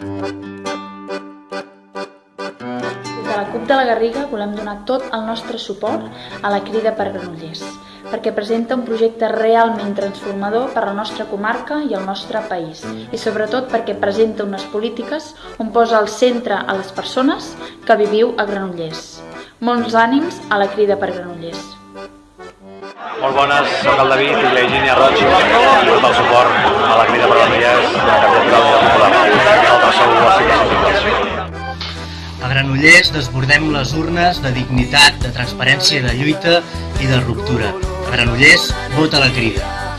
Des de la CUP de la Garriga volem donar tot el nostre suport a la Crida per Granollers, perquè presenta un projecte realment transformador per a la nostra comarca i el nostre país, i sobretot perquè presenta unes polítiques on posa al centre a les persones que viviu a Granollers. Molts ànims a la Crida per Granollers. Molt bones, sóc el David i la Virginia Roig i tot el suport a la crida A Granollers desbordem les urnes de dignitat, de transparència, de lluita i de ruptura. A Granollers, vota la crida.